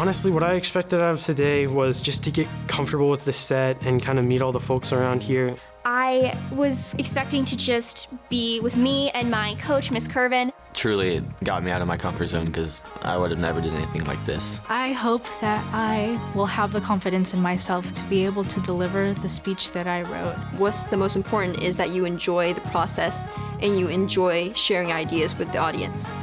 honestly, what I expected out of today was just to get comfortable with the set and kind of meet all the folks around here. I was expecting to just be with me and my coach, Miss Curvin. Truly, it got me out of my comfort zone because I would have never done anything like this. I hope that I will have the confidence in myself to be able to deliver the speech that I wrote. What's the most important is that you enjoy the process and you enjoy sharing ideas with the audience.